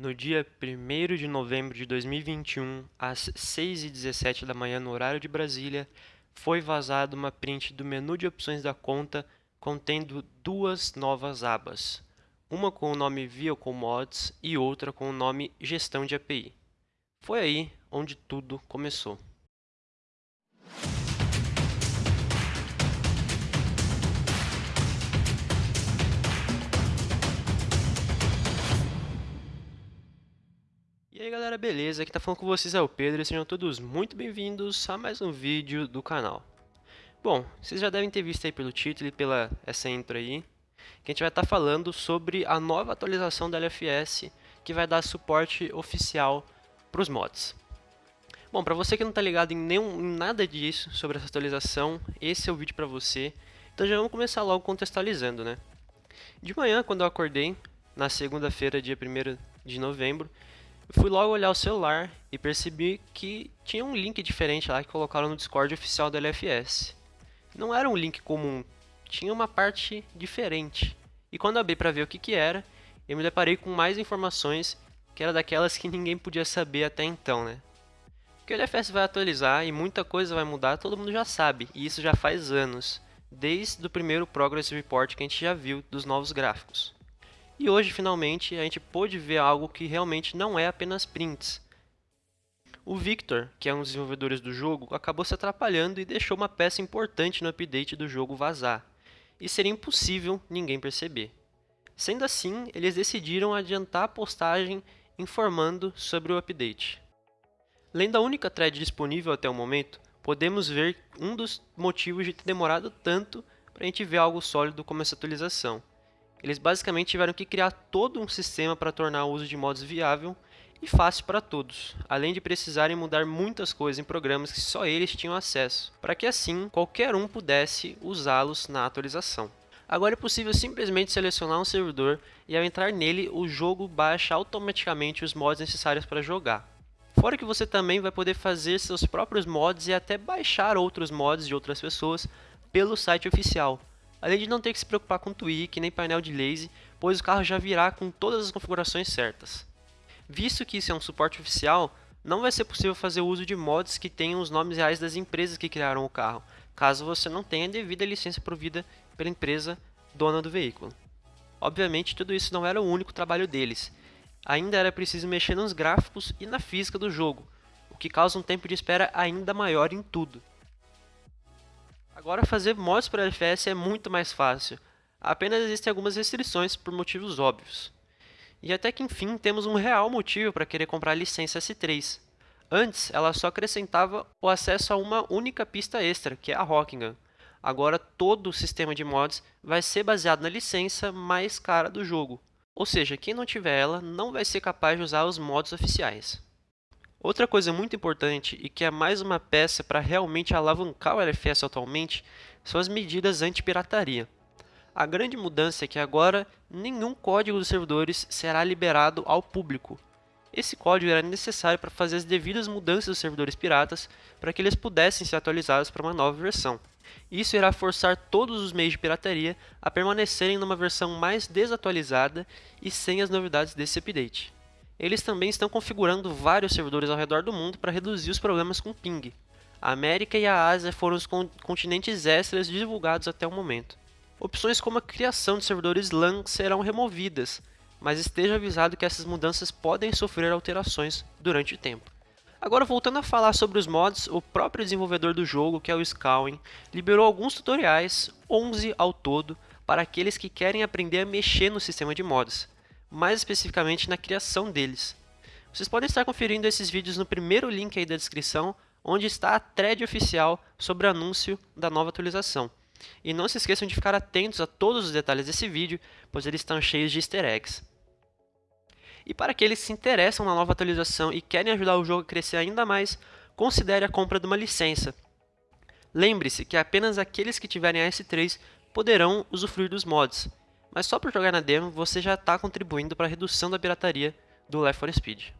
No dia 1 de novembro de 2021, às 6h17 da manhã no horário de Brasília, foi vazada uma print do menu de opções da conta contendo duas novas abas, uma com o nome Vehicle Mods e outra com o nome Gestão de API. Foi aí onde tudo começou. Aí galera, beleza? Aqui tá falando com vocês é o Pedro e sejam todos muito bem-vindos a mais um vídeo do canal. Bom, vocês já devem ter visto aí pelo título e pela essa intro aí, que a gente vai estar tá falando sobre a nova atualização da LFS que vai dar suporte oficial para os mods. Bom, para você que não está ligado em, nenhum, em nada disso sobre essa atualização, esse é o vídeo para você. Então já vamos começar logo contextualizando, né? De manhã, quando eu acordei, na segunda-feira, dia 1 de novembro, fui logo olhar o celular e percebi que tinha um link diferente lá que colocaram no Discord oficial da LFS. Não era um link comum, tinha uma parte diferente. E quando abri para ver o que, que era, eu me deparei com mais informações que era daquelas que ninguém podia saber até então, né? Que o LFS vai atualizar e muita coisa vai mudar, todo mundo já sabe, e isso já faz anos, desde o primeiro Progress Report que a gente já viu dos novos gráficos. E hoje, finalmente, a gente pôde ver algo que realmente não é apenas prints. O Victor, que é um dos desenvolvedores do jogo, acabou se atrapalhando e deixou uma peça importante no update do jogo vazar, e seria impossível ninguém perceber. Sendo assim, eles decidiram adiantar a postagem informando sobre o update. Além da única thread disponível até o momento, podemos ver um dos motivos de ter demorado tanto para a gente ver algo sólido como essa atualização. Eles basicamente tiveram que criar todo um sistema para tornar o uso de mods viável e fácil para todos, além de precisarem mudar muitas coisas em programas que só eles tinham acesso, para que assim qualquer um pudesse usá-los na atualização. Agora é possível simplesmente selecionar um servidor e ao entrar nele o jogo baixa automaticamente os mods necessários para jogar. Fora que você também vai poder fazer seus próprios mods e até baixar outros mods de outras pessoas pelo site oficial, além de não ter que se preocupar com tweak nem painel de lazy, pois o carro já virá com todas as configurações certas. Visto que isso é um suporte oficial, não vai ser possível fazer uso de mods que tenham os nomes reais das empresas que criaram o carro, caso você não tenha devida licença provida pela empresa dona do veículo. Obviamente, tudo isso não era o único trabalho deles. Ainda era preciso mexer nos gráficos e na física do jogo, o que causa um tempo de espera ainda maior em tudo. Agora fazer mods para LFS é muito mais fácil, apenas existem algumas restrições por motivos óbvios. E até que enfim temos um real motivo para querer comprar a licença S3. Antes, ela só acrescentava o acesso a uma única pista extra, que é a Rockingham. Agora todo o sistema de mods vai ser baseado na licença mais cara do jogo. Ou seja, quem não tiver ela não vai ser capaz de usar os mods oficiais. Outra coisa muito importante e que é mais uma peça para realmente alavancar o LFS atualmente são as medidas anti-pirataria. A grande mudança é que agora nenhum código dos servidores será liberado ao público. Esse código era necessário para fazer as devidas mudanças dos servidores piratas para que eles pudessem ser atualizados para uma nova versão. Isso irá forçar todos os meios de pirataria a permanecerem numa versão mais desatualizada e sem as novidades desse update eles também estão configurando vários servidores ao redor do mundo para reduzir os problemas com ping. A América e a Ásia foram os continentes extras divulgados até o momento. Opções como a criação de servidores LAN serão removidas, mas esteja avisado que essas mudanças podem sofrer alterações durante o tempo. Agora voltando a falar sobre os mods, o próprio desenvolvedor do jogo, que é o Scowin, liberou alguns tutoriais, 11 ao todo, para aqueles que querem aprender a mexer no sistema de mods mais especificamente na criação deles. Vocês podem estar conferindo esses vídeos no primeiro link aí da descrição, onde está a thread oficial sobre o anúncio da nova atualização. E não se esqueçam de ficar atentos a todos os detalhes desse vídeo, pois eles estão cheios de easter eggs. E para aqueles que se interessam na nova atualização e querem ajudar o jogo a crescer ainda mais, considere a compra de uma licença. Lembre-se que apenas aqueles que tiverem a S3 poderão usufruir dos mods, mas só por jogar na demo você já está contribuindo para a redução da pirataria do Left 4 Speed.